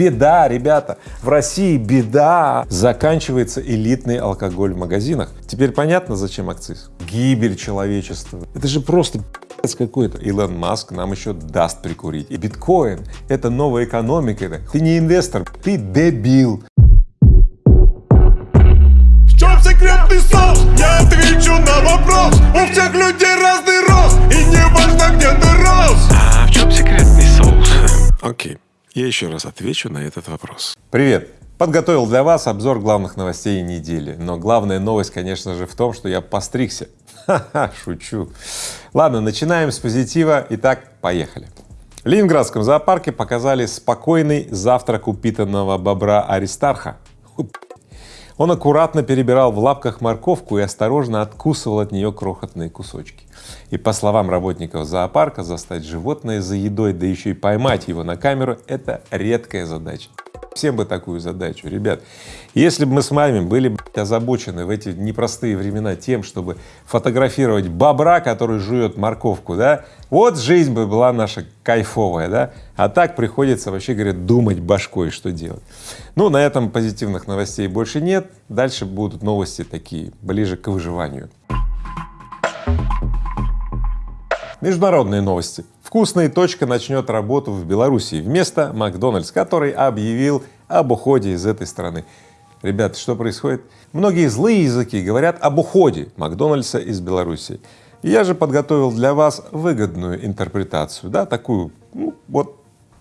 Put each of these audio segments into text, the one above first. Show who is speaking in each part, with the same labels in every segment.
Speaker 1: Беда, ребята, в России беда. Заканчивается элитный алкоголь в магазинах. Теперь понятно, зачем акциз? Гибель человечества. Это же просто какой-то. Илон Маск нам еще даст прикурить. И биткоин — это новая экономика. Ты не инвестор, ты дебил.
Speaker 2: В чем секретный соус? Я отвечу на вопрос. У всех людей разный рост, и не важно, где ты рос.
Speaker 3: А в чем секретный соус? Окей, я еще раз отвечу на этот вопрос.
Speaker 1: Привет! Подготовил для вас обзор главных новостей недели. Но главная новость, конечно же, в том, что я постригся. Ха-ха, шучу. Ладно, начинаем с позитива. Итак, поехали. В Ленинградском зоопарке показали спокойный завтрак упитанного бобра Аристарха. Он аккуратно перебирал в лапках морковку и осторожно откусывал от нее крохотные кусочки. И по словам работников зоопарка, застать животное за едой, да еще и поймать его на камеру — это редкая задача. Всем бы такую задачу, ребят. Если бы мы с вами были озабочены в эти непростые времена тем, чтобы фотографировать бобра, который жует морковку, да, вот жизнь бы была наша кайфовая, да, а так приходится вообще, говорят, думать башкой, что делать. Ну, на этом позитивных новостей больше нет, дальше будут новости такие, ближе к выживанию. Международные новости. Вкусная точка начнет работу в Беларуси вместо Макдональдс, который объявил об уходе из этой страны. Ребята, что происходит? Многие злые языки говорят об уходе Макдональдса из Беларуси. Я же подготовил для вас выгодную интерпретацию, да, такую, ну, вот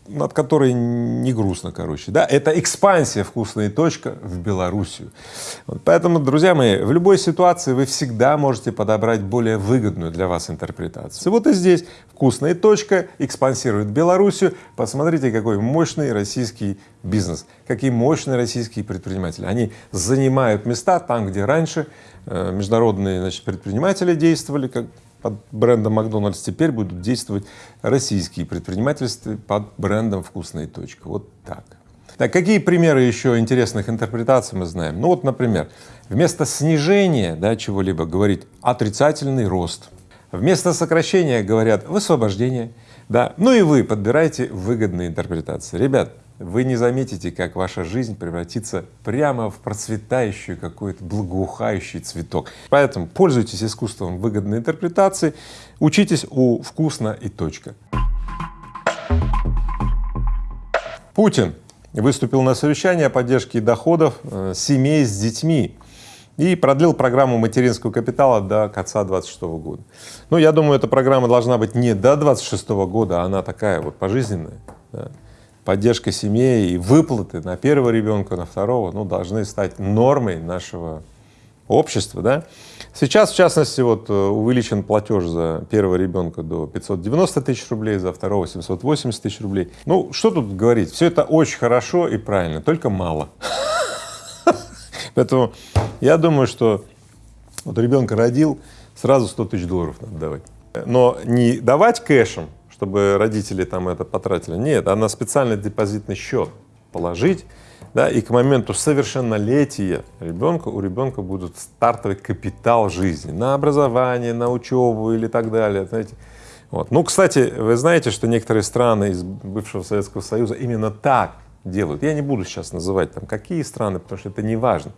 Speaker 1: над которой не грустно, короче, да, это экспансия «Вкусная точка» в Белоруссию. Вот поэтому, друзья мои, в любой ситуации вы всегда можете подобрать более выгодную для вас интерпретацию. Вот и здесь «Вкусная точка» экспансирует Белоруссию. Посмотрите, какой мощный российский бизнес, какие мощные российские предприниматели. Они занимают места там, где раньше э, международные значит, предприниматели действовали, как под брендом Макдональдс, теперь будут действовать российские предпринимательства под брендом «Вкусная точка». Вот так. Так, какие примеры еще интересных интерпретаций мы знаем? Ну вот, например, вместо снижения да, чего-либо говорить отрицательный рост, вместо сокращения говорят высвобождение, да, ну и вы подбираете выгодные интерпретации. Ребят, вы не заметите, как ваша жизнь превратится прямо в процветающий какой-то благоухающий цветок. Поэтому пользуйтесь искусством выгодной интерпретации, учитесь у «Вкусно» и точка. Путин выступил на совещании о поддержке доходов э, семей с детьми и продлил программу материнского капитала до конца 26 года. Ну, я думаю, эта программа должна быть не до 26 года, а она такая вот пожизненная. Да поддержка семьи и выплаты на первого ребенка, на второго, ну, должны стать нормой нашего общества, да. Сейчас, в частности, вот э, увеличен платеж за первого ребенка до 590 тысяч рублей, за второго 780 тысяч рублей. Ну, что тут говорить, все это очень хорошо и правильно, только мало. Поэтому я думаю, что вот ребенка родил, сразу 100 тысяч долларов надо давать. Но не давать кэшем, чтобы родители там это потратили. Нет, а на специальный депозитный счет положить, да, и к моменту совершеннолетия ребенка, у ребенка будет стартовый капитал жизни на образование, на учебу или так далее, знаете. Вот. Ну, кстати, вы знаете, что некоторые страны из бывшего Советского Союза именно так делают. Я не буду сейчас называть там какие страны, потому что это не важно.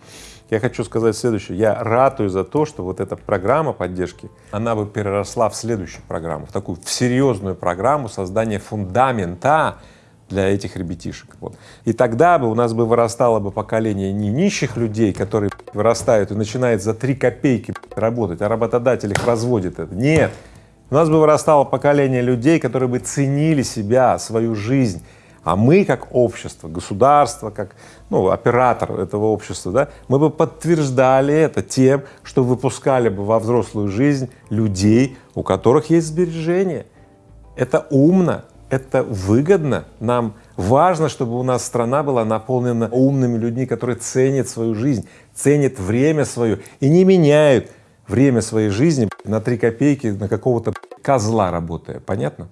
Speaker 1: Я хочу сказать следующее. Я ратую за то, что вот эта программа поддержки, она бы переросла в следующую программу, в такую в серьезную программу создания фундамента для этих ребятишек. Вот. И тогда бы у нас бы вырастало бы поколение не нищих людей, которые вырастают и начинают за три копейки работать, а работодатель их разводит это. Нет. У нас бы вырастало поколение людей, которые бы ценили себя, свою жизнь, а мы, как общество, государство, как ну, оператор этого общества, да, мы бы подтверждали это тем, что выпускали бы во взрослую жизнь людей, у которых есть сбережения. Это умно, это выгодно. Нам важно, чтобы у нас страна была наполнена умными людьми, которые ценят свою жизнь, ценят время свое и не меняют время своей жизни на три копейки на какого-то козла работая. Понятно?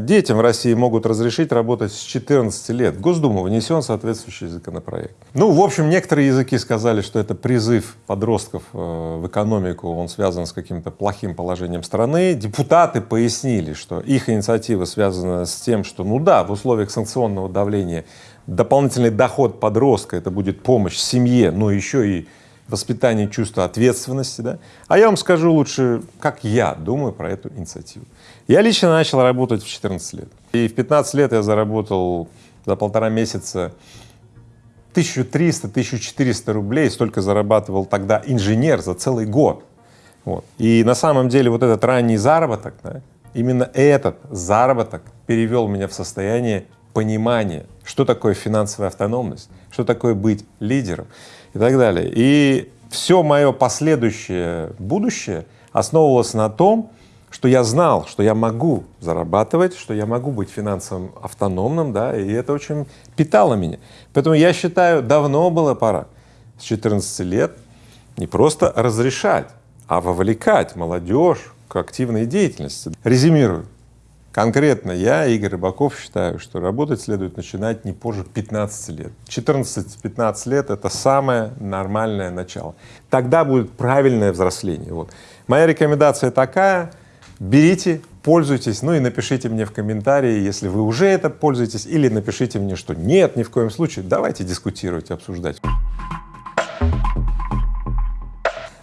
Speaker 1: Детям в России могут разрешить работать с 14 лет. В Госдуму внесен соответствующий законопроект. Ну, в общем, некоторые языки сказали, что это призыв подростков э, в экономику, он связан с каким-то плохим положением страны. Депутаты пояснили, что их инициатива связана с тем, что, ну да, в условиях санкционного давления дополнительный доход подростка — это будет помощь семье, но еще и воспитание чувства ответственности, да? А я вам скажу лучше, как я думаю про эту инициативу. Я лично начал работать в 14 лет. И в 15 лет я заработал за полтора месяца 1300-1400 рублей, столько зарабатывал тогда инженер за целый год. Вот. И на самом деле вот этот ранний заработок, да, именно этот заработок перевел меня в состояние понимания, что такое финансовая автономность, что такое быть лидером и так далее. И все мое последующее будущее основывалось на том, что я знал, что я могу зарабатывать, что я могу быть финансово автономным, да, и это очень питало меня. Поэтому я считаю, давно было пора с 14 лет не просто разрешать, а вовлекать молодежь к активной деятельности. Резюмирую. Конкретно я, Игорь Рыбаков, считаю, что работать следует начинать не позже 15 лет. 14-15 лет — это самое нормальное начало. Тогда будет правильное взросление. Вот. Моя рекомендация такая — берите, пользуйтесь, ну и напишите мне в комментарии, если вы уже это пользуетесь, или напишите мне, что нет, ни в коем случае. Давайте дискутировать, обсуждать.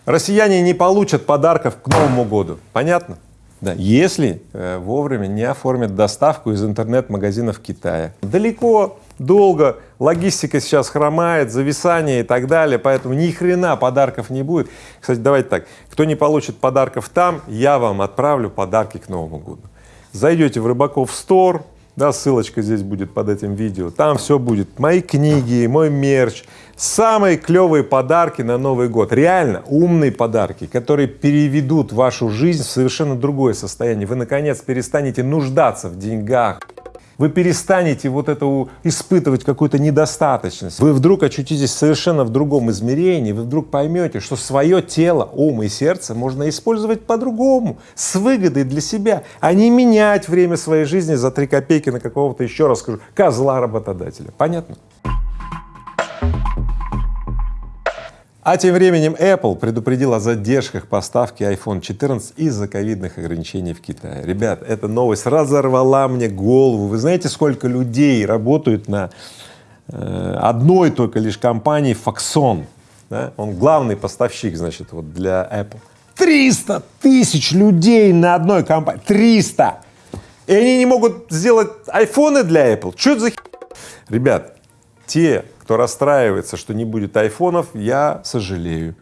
Speaker 1: Россияне не получат подарков к Новому году. Понятно? Да, если э, вовремя не оформят доставку из интернет-магазинов Китая. Далеко, долго, логистика сейчас хромает, зависание и так далее, поэтому ни хрена подарков не будет. Кстати, давайте так, кто не получит подарков там, я вам отправлю подарки к Новому году. Зайдете в Рыбаков Стор, да, ссылочка здесь будет под этим видео, там все будет, мои книги, мой мерч, самые клевые подарки на Новый год, реально умные подарки, которые переведут вашу жизнь в совершенно другое состояние. Вы, наконец, перестанете нуждаться в деньгах, вы перестанете вот это испытывать какую-то недостаточность. Вы вдруг очутитесь совершенно в другом измерении, вы вдруг поймете, что свое тело, ум и сердце можно использовать по-другому, с выгодой для себя, а не менять время своей жизни за три копейки на какого-то, еще раз скажу, козла работодателя. Понятно? А тем временем Apple предупредил о задержках поставки iPhone 14 из-за ковидных ограничений в Китае. Ребят, эта новость разорвала мне голову. Вы знаете, сколько людей работают на э, одной только лишь компании Foxconn? Да? Он главный поставщик, значит, вот для Apple. 300 тысяч людей на одной компании. 300! И они не могут сделать айфоны для Apple. Что это за Ребят, те, кто расстраивается, что не будет айфонов, я сожалею.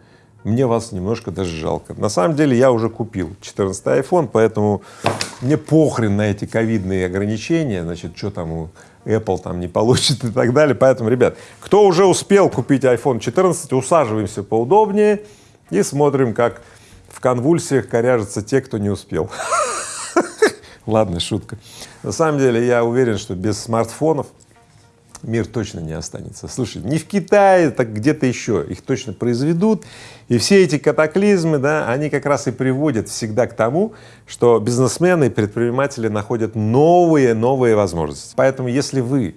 Speaker 1: Мне вас немножко даже жалко. На самом деле я уже купил 14 iPhone, поэтому мне похрен на эти ковидные ограничения, значит, что там у Apple там не получит и так далее. Поэтому, ребят, кто уже успел купить iPhone 14, усаживаемся поудобнее и смотрим, как в конвульсиях коряжатся те, кто не успел. Ладно, шутка. На самом деле я уверен, что без смартфонов мир точно не останется. Слушай, не в Китае, так где-то еще, их точно произведут. И все эти катаклизмы, да, они как раз и приводят всегда к тому, что бизнесмены и предприниматели находят новые, новые возможности. Поэтому если вы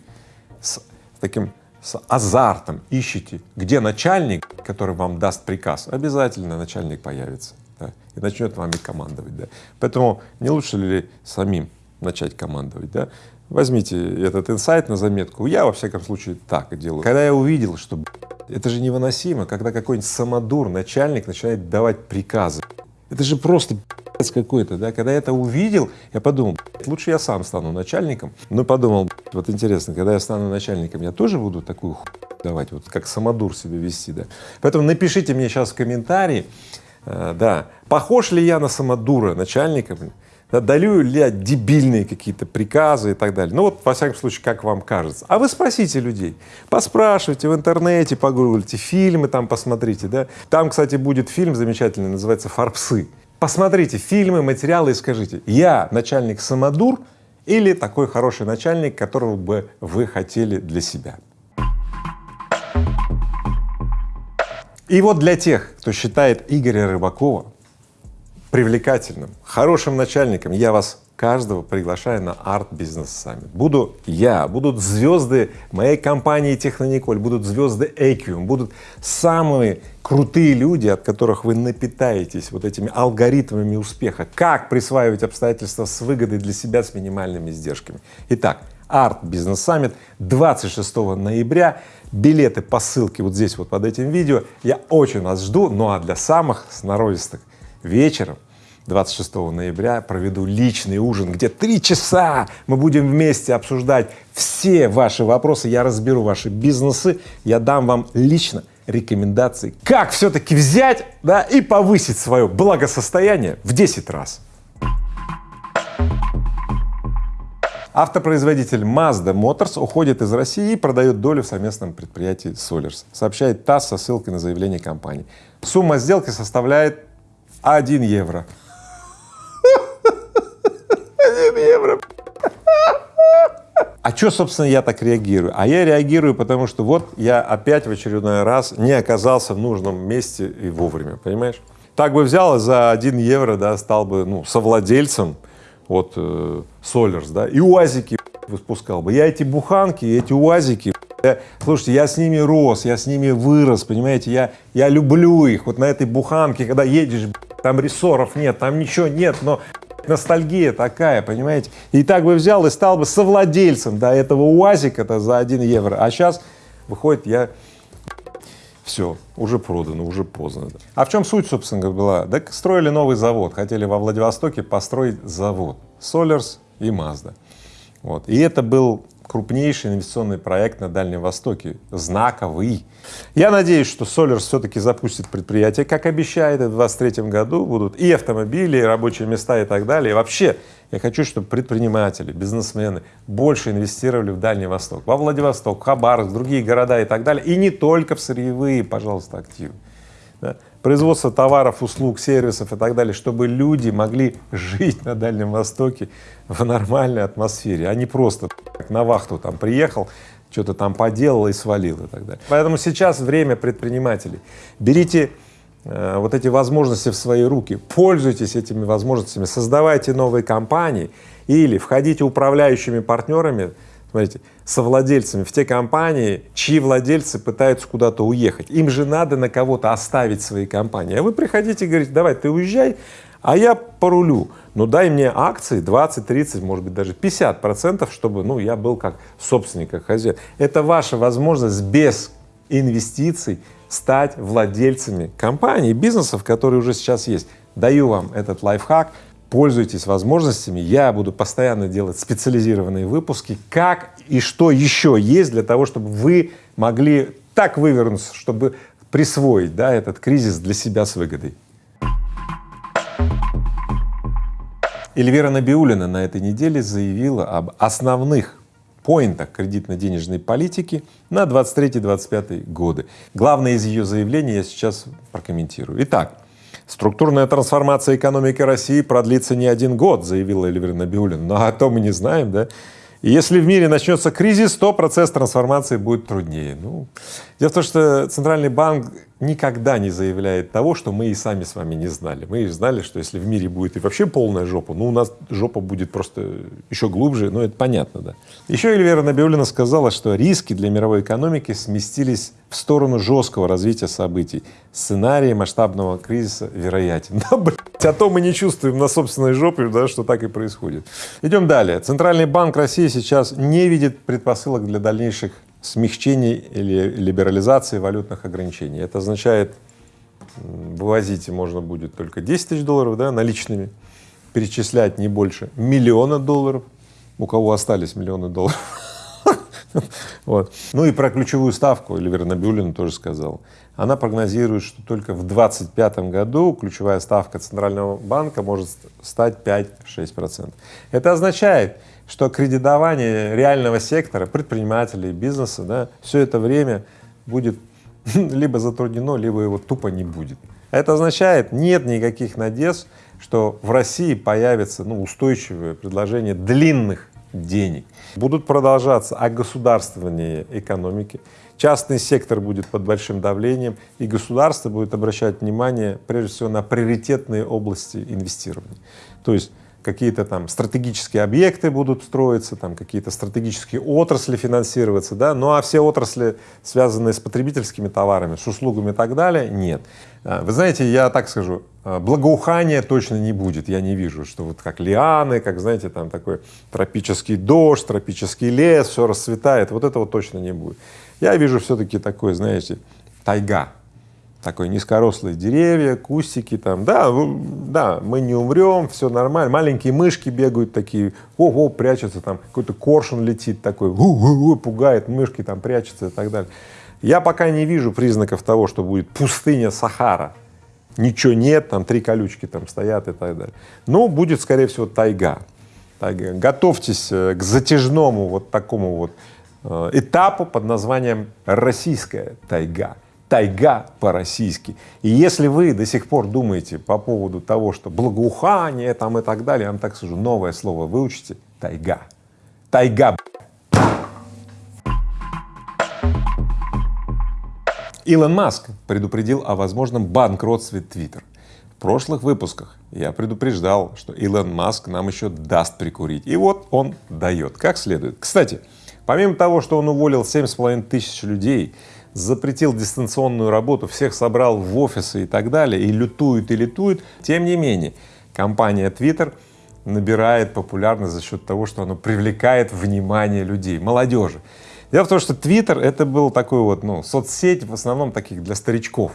Speaker 1: с таким с азартом ищете, где начальник, который вам даст приказ, обязательно начальник появится да, и начнет вами командовать. Да. Поэтому не лучше ли самим начать командовать? Да? Возьмите этот инсайт на заметку. Я, во всяком случае, так делаю. Когда я увидел, что это же невыносимо, когда какой-нибудь самодур, начальник начинает давать приказы. Это же просто какой-то, да, когда я это увидел, я подумал, лучше я сам стану начальником, но подумал, вот интересно, когда я стану начальником, я тоже буду такую давать, вот как самодур себя вести, да. Поэтому напишите мне сейчас в комментарии, э, да, похож ли я на самодура начальника, даю ли я дебильные какие-то приказы и так далее. Ну вот, во всяком случае, как вам кажется. А вы спросите людей, поспрашивайте в интернете, погуглите, фильмы там посмотрите, да. Там, кстати, будет фильм замечательный, называется «Фарпсы». Посмотрите фильмы, материалы и скажите, я начальник самодур или такой хороший начальник, которого бы вы хотели для себя. И вот для тех, кто считает Игоря Рыбакова привлекательным, хорошим начальником, я вас каждого приглашаю на Summit. Буду я, будут звезды моей компании Технониколь, будут звезды Equium, будут самые крутые люди, от которых вы напитаетесь вот этими алгоритмами успеха, как присваивать обстоятельства с выгодой для себя с минимальными издержками. Итак, Summit 26 ноября. Билеты по ссылке вот здесь вот под этим видео. Я очень вас жду. Ну а для самых сноровистых вечером 26 ноября проведу личный ужин, где три часа мы будем вместе обсуждать все ваши вопросы, я разберу ваши бизнесы, я дам вам лично рекомендации, как все-таки взять да, и повысить свое благосостояние в 10 раз. Автопроизводитель Mazda Motors уходит из России и продает долю в совместном предприятии Solers, сообщает ТАСС со ссылкой на заявление компании. Сумма сделки составляет 1 евро. 1 евро. А что, собственно, я так реагирую? А я реагирую, потому что вот я опять в очередной раз не оказался в нужном месте и вовремя, понимаешь? Так бы взял и за 1 евро, да, стал бы, ну, совладельцем вот э, Solers, да, и УАЗики выпускал бы. Я эти буханки, эти УАЗики, я, слушайте, я с ними рос, я с ними вырос, понимаете, я, я люблю их. Вот на этой буханке, когда едешь, там рессоров нет, там ничего нет, но ностальгия такая, понимаете. И так бы взял и стал бы совладельцем, да, этого УАЗика-то за 1 евро. А сейчас выходит, я все, уже продано, уже поздно. А в чем суть, собственно была? Да строили новый завод, хотели во Владивостоке построить завод Solers и Mazda. Вот. И это был крупнейший инвестиционный проект на Дальнем Востоке, знаковый. Я надеюсь, что Solers все-таки запустит предприятие, как обещает, и в 2023 году будут и автомобили, и рабочие места и так далее. И вообще, я хочу, чтобы предприниматели, бизнесмены больше инвестировали в Дальний Восток, во Владивосток, Хабаровск, другие города и так далее, и не только в сырьевые, пожалуйста, активы. Производство товаров, услуг, сервисов и так далее, чтобы люди могли жить на Дальнем Востоке в нормальной атмосфере, а не просто на вахту там приехал, что-то там поделал и свалил и так далее. Поэтому сейчас время предпринимателей. Берите э, вот эти возможности в свои руки, пользуйтесь этими возможностями, создавайте новые компании или входите управляющими партнерами, смотрите, совладельцами в те компании, чьи владельцы пытаются куда-то уехать. Им же надо на кого-то оставить свои компании. А вы приходите и говорите, давай, ты уезжай, а я порулю. Ну дай мне акции 20, 30, может быть даже 50 процентов, чтобы ну, я был как собственник, как хозяин. Это ваша возможность без инвестиций стать владельцами компаний, бизнесов, которые уже сейчас есть. Даю вам этот лайфхак, пользуйтесь возможностями, я буду постоянно делать специализированные выпуски, как и что еще есть для того, чтобы вы могли так вывернуться, чтобы присвоить да, этот кризис для себя с выгодой. Эльвира Набиулина на этой неделе заявила об основных поинтах кредитно-денежной политики на 23-25 годы. Главное из ее заявлений я сейчас прокомментирую. Итак, структурная трансформация экономики России продлится не один год, заявила Эльвира Набиулина. Но а то мы не знаем, да? Если в мире начнется кризис, то процесс трансформации будет труднее. Ну, дело в том, что Центральный банк никогда не заявляет того, что мы и сами с вами не знали. Мы знали, что если в мире будет и вообще полная жопа, ну у нас жопа будет просто еще глубже, ну это понятно, да. Еще Эльвира Набиулина сказала, что риски для мировой экономики сместились в сторону жесткого развития событий. Сценарий масштабного кризиса вероятен. Да, блядь, а то мы не чувствуем на собственной жопе, да, что так и происходит. Идем далее. Центральный банк России сейчас не видит предпосылок для дальнейших смягчений или либерализации валютных ограничений. Это означает, вывозить можно будет только 10 тысяч долларов да, наличными, перечислять не больше миллиона долларов, у кого остались миллионы долларов. Вот. Ну и про ключевую ставку Эльвира Набиулина тоже сказал. Она прогнозирует, что только в 2025 году ключевая ставка Центрального банка может стать 5-6 процентов. Это означает, что кредитование реального сектора, предпринимателей, бизнеса, да, все это время будет либо затруднено, либо его тупо не будет. Это означает, нет никаких надежд, что в России появится ну, устойчивое предложение длинных денег. Будут продолжаться огосударствование экономики, частный сектор будет под большим давлением, и государство будет обращать внимание прежде всего на приоритетные области инвестирования. То есть какие-то там стратегические объекты будут строиться, там какие-то стратегические отрасли финансироваться, да, ну а все отрасли, связанные с потребительскими товарами, с услугами и так далее, нет. А, вы знаете, я так скажу, а, благоухания точно не будет, я не вижу, что вот как лианы, как, знаете, там такой тропический дождь, тропический лес, все расцветает, вот этого точно не будет. Я вижу все-таки такой, знаете, тайга, такой низкорослые деревья, кустики там, да, да, мы не умрем, все нормально, маленькие мышки бегают такие, ого, прячутся там, какой-то коршун летит такой, у -у -у, пугает, мышки там прячутся и так далее. Я пока не вижу признаков того, что будет пустыня Сахара, ничего нет, там три колючки там стоят и так далее. Но будет, скорее всего, тайга. тайга. Готовьтесь э, к затяжному вот такому вот э, этапу под названием российская тайга тайга по-российски. И если вы до сих пор думаете по поводу того, что благоухание там и так далее, я вам так скажу, новое слово выучите — тайга. Тайга. Илон Маск предупредил о возможном банкротстве Twitter. В прошлых выпусках я предупреждал, что Илон Маск нам еще даст прикурить. И вот он дает, как следует. Кстати, помимо того, что он уволил семь с половиной тысяч людей, запретил дистанционную работу, всех собрал в офисы и так далее, и лютует, и лютует. Тем не менее, компания Twitter набирает популярность за счет того, что она привлекает внимание людей, молодежи. Дело в том, что Twitter — это был такой вот, ну, соцсеть в основном таких для старичков.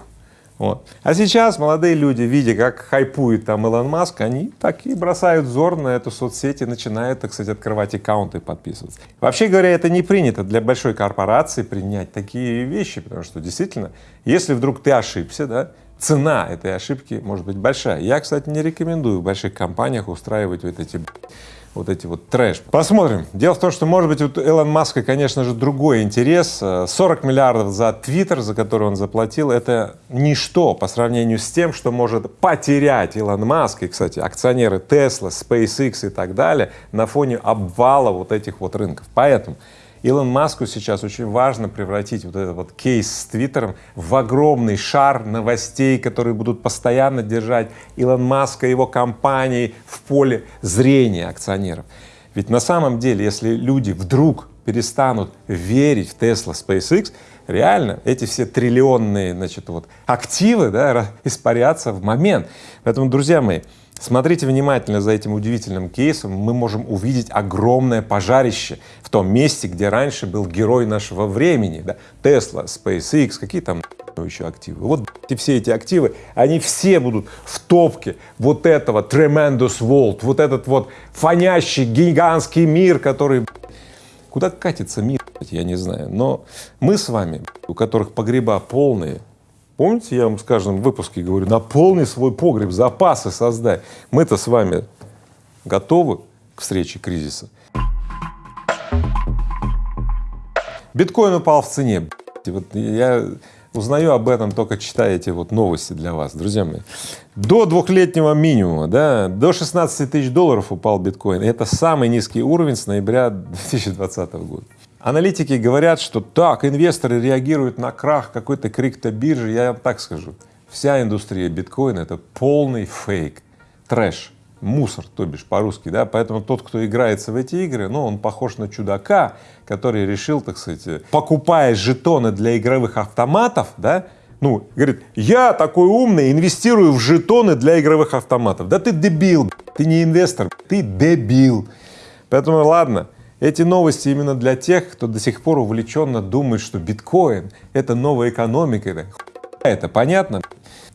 Speaker 1: Вот. А сейчас молодые люди, видя, как хайпует там Илон Маск, они так и бросают взор на эту соцсеть и начинают, так сказать, открывать аккаунты и подписываться. Вообще говоря, это не принято для большой корпорации принять такие вещи, потому что действительно, если вдруг ты ошибся, да, цена этой ошибки может быть большая. Я, кстати, не рекомендую в больших компаниях устраивать вот эти вот эти вот трэш. Посмотрим. Дело в том, что может быть у Элон Маска, конечно же, другой интерес. 40 миллиардов за Твиттер, за который он заплатил, это ничто по сравнению с тем, что может потерять Илон Маск и, кстати, акционеры Tesla, SpaceX и так далее на фоне обвала вот этих вот рынков. Поэтому Илон Маску сейчас очень важно превратить вот этот вот кейс с Твиттером в огромный шар новостей, которые будут постоянно держать Илон Маска и его компании в поле зрения акционеров. Ведь на самом деле, если люди вдруг перестанут верить в Tesla, SpaceX, реально эти все триллионные, значит, вот активы, да, испарятся в момент. Поэтому, друзья мои, Смотрите внимательно за этим удивительным кейсом, мы можем увидеть огромное пожарище в том месте, где раньше был герой нашего времени, да, Tesla, SpaceX, какие там еще активы. Вот и все эти активы, они все будут в топке вот этого tremendous world, вот этот вот фонящий гигантский мир, который куда катится мир, я не знаю, но мы с вами, у которых погреба полные, Помните, я вам с каждым выпуске говорю, наполни свой погреб, запасы создай. Мы-то с вами готовы к встрече кризиса. Биткоин упал в цене. Вот я узнаю об этом только читая эти вот новости для вас, друзья мои. До двухлетнего минимума, да, до 16 тысяч долларов упал биткоин. Это самый низкий уровень с ноября 2020 года. Аналитики говорят, что так, инвесторы реагируют на крах какой-то криптобиржи. Я вам так скажу, вся индустрия биткоина — это полный фейк, трэш, мусор, то бишь по-русски, да, поэтому тот, кто играется в эти игры, ну, он похож на чудака, который решил, так сказать, покупая жетоны для игровых автоматов, да, ну, говорит, я такой умный, инвестирую в жетоны для игровых автоматов. Да ты дебил, ты не инвестор, ты дебил. Поэтому ладно, эти новости именно для тех, кто до сих пор увлеченно думает, что биткоин — это новая экономика, это, это понятно?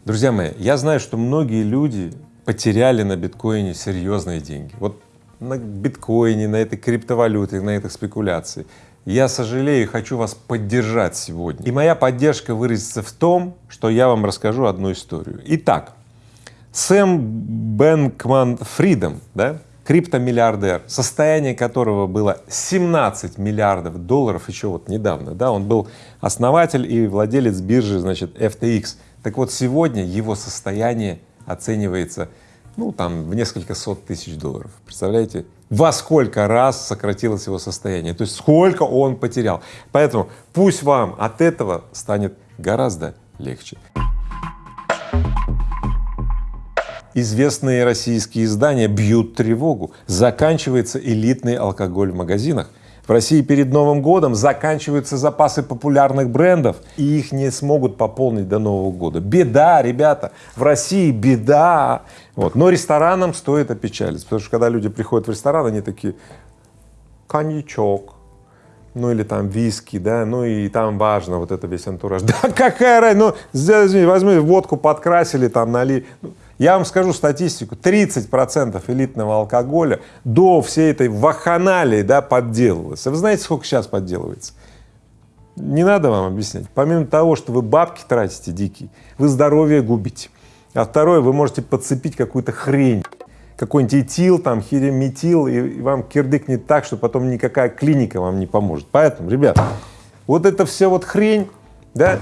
Speaker 1: Друзья мои, я знаю, что многие люди потеряли на биткоине серьезные деньги. Вот на биткоине, на этой криптовалюте, на этой спекуляции. Я сожалею и хочу вас поддержать сегодня. И моя поддержка выразится в том, что я вам расскажу одну историю. Итак, Сэм Бэнкман Фридом, да, криптомиллиардер, состояние которого было 17 миллиардов долларов еще вот недавно, да, он был основатель и владелец биржи, значит, FTX. Так вот, сегодня его состояние оценивается, ну, там, в несколько сот тысяч долларов. Представляете? Во сколько раз сократилось его состояние, то есть сколько он потерял. Поэтому пусть вам от этого станет гораздо легче. Известные российские издания бьют тревогу. Заканчивается элитный алкоголь в магазинах. В России перед Новым годом заканчиваются запасы популярных брендов, и их не смогут пополнить до Нового года. Беда, ребята, в России беда. Вот. Но ресторанам стоит опечалиться, потому что когда люди приходят в ресторан, они такие, коньячок, ну или там виски, да, ну и там важно вот это весь антураж. Да какая разница, ну возьми водку подкрасили, там нали. Я вам скажу статистику, 30% элитного алкоголя до всей этой ваханалии, да, подделывалось. А вы знаете, сколько сейчас подделывается? Не надо вам объяснять. Помимо того, что вы бабки тратите дикие, вы здоровье губите. А второе, вы можете подцепить какую-то хрень какой-нибудь этил, там, хиреметил, и вам кирдыкнет так, что потом никакая клиника вам не поможет. Поэтому, ребят, вот это все вот хрень, да,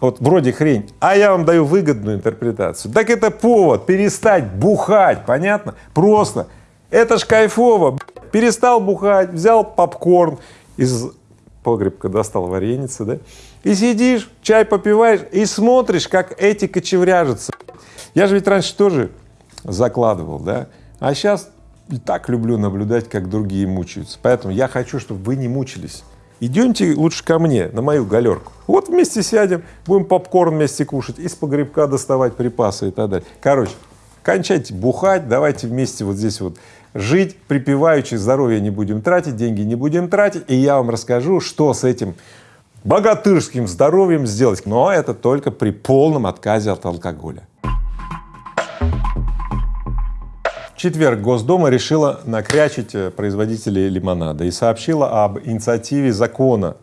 Speaker 1: вот вроде хрень, а я вам даю выгодную интерпретацию. Так это повод перестать бухать, понятно? Просто. Это ж кайфово. Перестал бухать, взял попкорн из погребка, достал вареницы, да, и сидишь, чай попиваешь и смотришь, как эти кочевряжутся. Я же ведь раньше тоже закладывал, да, а сейчас так люблю наблюдать, как другие мучаются. Поэтому я хочу, чтобы вы не мучились. Идемте лучше ко мне, на мою галерку. Вот вместе сядем, будем попкорн вместе кушать, из погребка доставать припасы и так далее. Короче, кончайте бухать, давайте вместе вот здесь вот жить, припеваючи, здоровье не будем тратить, деньги не будем тратить, и я вам расскажу, что с этим богатырским здоровьем сделать. Но это только при полном отказе от алкоголя. Четверг Госдума решила накрячить э, производителей лимонада и сообщила об инициативе закона,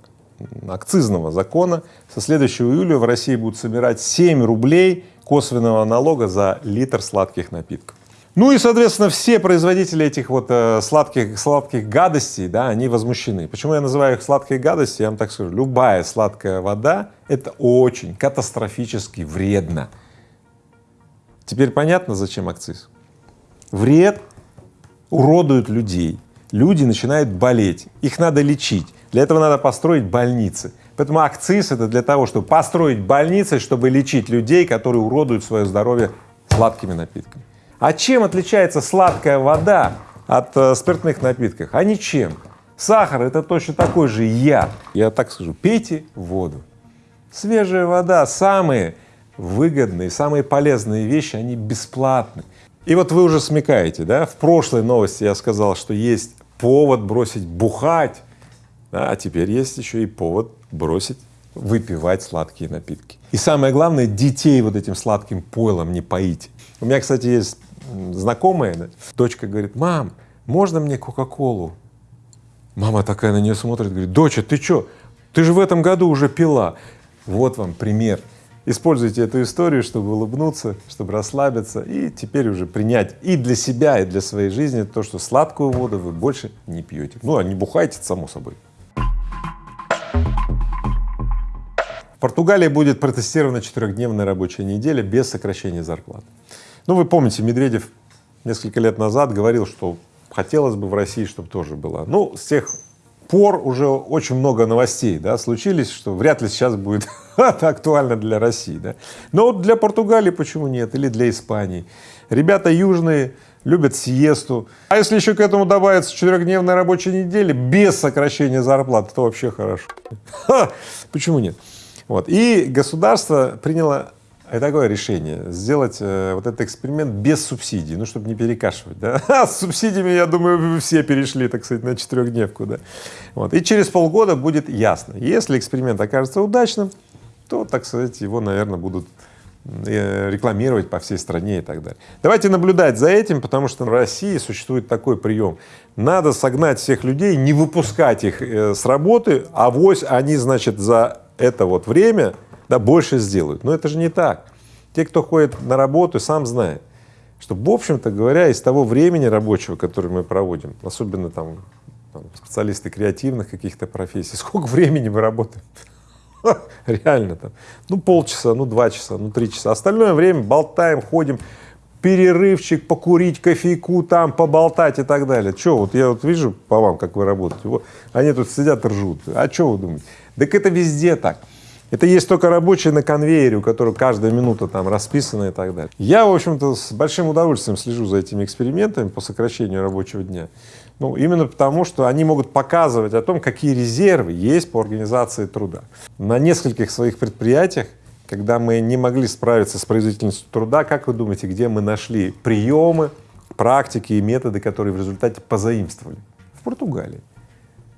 Speaker 1: акцизного закона. Со следующего июля в России будут собирать 7 рублей косвенного налога за литр сладких напитков. Ну и, соответственно, все производители этих вот э, сладких, сладких гадостей, да, они возмущены. Почему я называю их сладкие гадости? Я вам так скажу, любая сладкая вода — это очень катастрофически вредно. Теперь понятно, зачем акциз? Вред, уродуют людей. Люди начинают болеть, их надо лечить. Для этого надо построить больницы. Поэтому акциз — это для того, чтобы построить больницы, чтобы лечить людей, которые уродуют свое здоровье сладкими напитками. А чем отличается сладкая вода от э, спиртных напитков? А ничем. Сахар — это точно такой же яд. Я так скажу, пейте воду. Свежая вода, самые выгодные, самые полезные вещи, они бесплатны. И вот вы уже смекаете, да, в прошлой новости я сказал, что есть повод бросить бухать, да, а теперь есть еще и повод бросить выпивать сладкие напитки. И самое главное, детей вот этим сладким пойлом не поите. У меня, кстати, есть знакомая, да, дочка говорит, мам, можно мне Кока-Колу? Мама такая на нее смотрит, говорит, доча, ты что, ты же в этом году уже пила. Вот вам пример Используйте эту историю, чтобы улыбнуться, чтобы расслабиться и теперь уже принять и для себя, и для своей жизни то, что сладкую воду вы больше не пьете. Ну, а не бухайте, само собой. В Португалии будет протестирована четырехдневная рабочая неделя без сокращения зарплат. Ну, вы помните, Медведев несколько лет назад говорил, что хотелось бы в России, чтобы тоже было. Ну, с тех пор уже очень много новостей да, случились, что вряд ли сейчас будет актуально для России. Да? Но вот для Португалии почему нет? Или для Испании. Ребята южные любят сиесту. А если еще к этому добавится четырехдневная рабочая неделя без сокращения зарплаты, то вообще хорошо. Почему нет? Вот. И государство приняло и такое решение — сделать э, вот этот эксперимент без субсидий, ну, чтобы не перекашивать, да. А с субсидиями, я думаю, вы все перешли, так сказать, на четырехдневку, да. Вот. И через полгода будет ясно. Если эксперимент окажется удачным, то, так сказать, его, наверное, будут э, рекламировать по всей стране и так далее. Давайте наблюдать за этим, потому что в России существует такой прием. Надо согнать всех людей, не выпускать их э, с работы, а вось они, значит, за это вот время да, больше сделают. Но это же не так. Те, кто ходит на работу, сам знает, что, в общем-то говоря, из того времени рабочего, которое мы проводим, особенно там, там специалисты креативных каких-то профессий, сколько времени мы работаем? Реально там, ну полчаса, ну два часа, ну три часа. Остальное время болтаем, ходим, перерывчик, покурить, кофейку там, поболтать и так далее. Че, вот я вот вижу по вам, как вы работаете, вот, они тут сидят ржут. А что вы думаете? Так это везде так. Это есть только рабочие на конвейере, у которых каждая минута там расписана и так далее. Я, в общем-то, с большим удовольствием слежу за этими экспериментами по сокращению рабочего дня. Ну, именно потому, что они могут показывать о том, какие резервы есть по организации труда. На нескольких своих предприятиях, когда мы не могли справиться с производительностью труда, как вы думаете, где мы нашли приемы, практики и методы, которые в результате позаимствовали? В Португалии.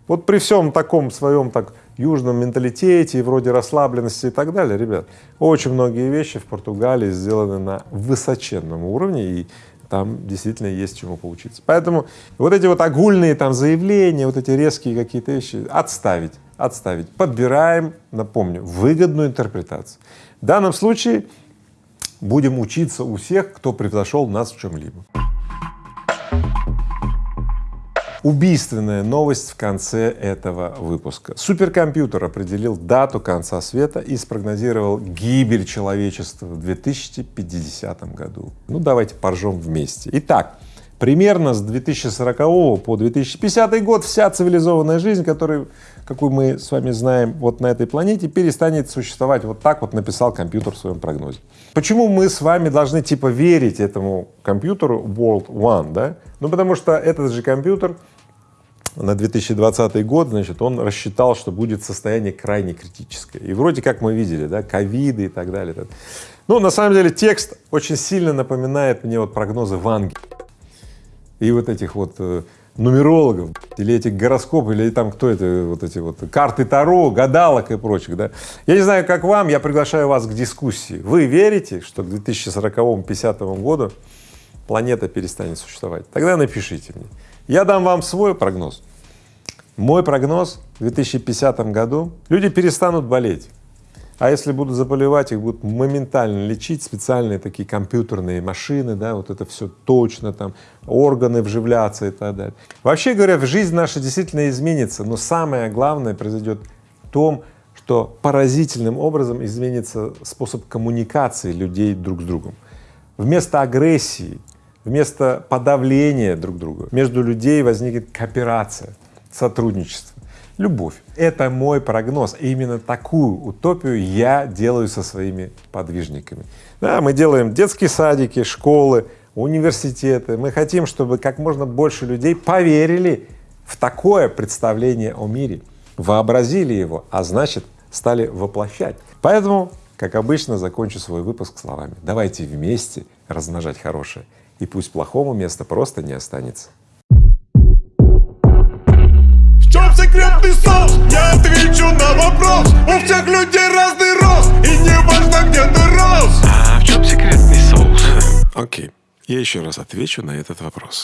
Speaker 1: Вот при всем таком своем так южном менталитете, вроде расслабленности и так далее, ребят, очень многие вещи в Португалии сделаны на высоченном уровне, и там действительно есть чему поучиться. Поэтому вот эти вот огульные там заявления, вот эти резкие какие-то вещи отставить, отставить. Подбираем, напомню, выгодную интерпретацию. В данном случае будем учиться у всех, кто превзошел нас в чем-либо. Убийственная новость в конце этого выпуска. Суперкомпьютер определил дату конца света и спрогнозировал гибель человечества в 2050 году. Ну, давайте поржем вместе. Итак, примерно с 2040 по 2050 год вся цивилизованная жизнь, которую, какую мы с вами знаем вот на этой планете, перестанет существовать. Вот так вот написал компьютер в своем прогнозе. Почему мы с вами должны типа верить этому компьютеру World One, да? Ну, потому что этот же компьютер на 2020 год, значит, он рассчитал, что будет состояние крайне критическое. И вроде как мы видели, да, ковиды и так далее. Ну, на самом деле текст очень сильно напоминает мне вот прогнозы Ванги и вот этих вот э, нумерологов, или этих гороскопов, или там кто это, вот эти вот карты Таро, гадалок и прочих, да. Я не знаю, как вам, я приглашаю вас к дискуссии. Вы верите, что к 2040-50 году планета перестанет существовать? Тогда напишите мне. Я дам вам свой прогноз. Мой прогноз в 2050 году люди перестанут болеть. А если будут заболевать, их будут моментально лечить специальные такие компьютерные машины, да, вот это все точно, там, органы вживляться и так далее. Вообще говоря, жизнь наша действительно изменится, но самое главное произойдет в том, что поразительным образом изменится способ коммуникации людей друг с другом. Вместо агрессии Вместо подавления друг друга между людей возникнет кооперация, сотрудничество, любовь. Это мой прогноз. И именно такую утопию я делаю со своими подвижниками. Да, мы делаем детские садики, школы, университеты. Мы хотим, чтобы как можно больше людей поверили в такое представление о мире, вообразили его, а значит, стали воплощать. Поэтому, как обычно, закончу свой выпуск словами. Давайте вместе размножать хорошее и пусть плохому места просто не останется.
Speaker 2: Секретный соус? Я отвечу на вопрос У всех людей разный рост И не важно, где ты рос
Speaker 3: А в чем секретный соус? Окей, я еще раз отвечу на этот вопрос.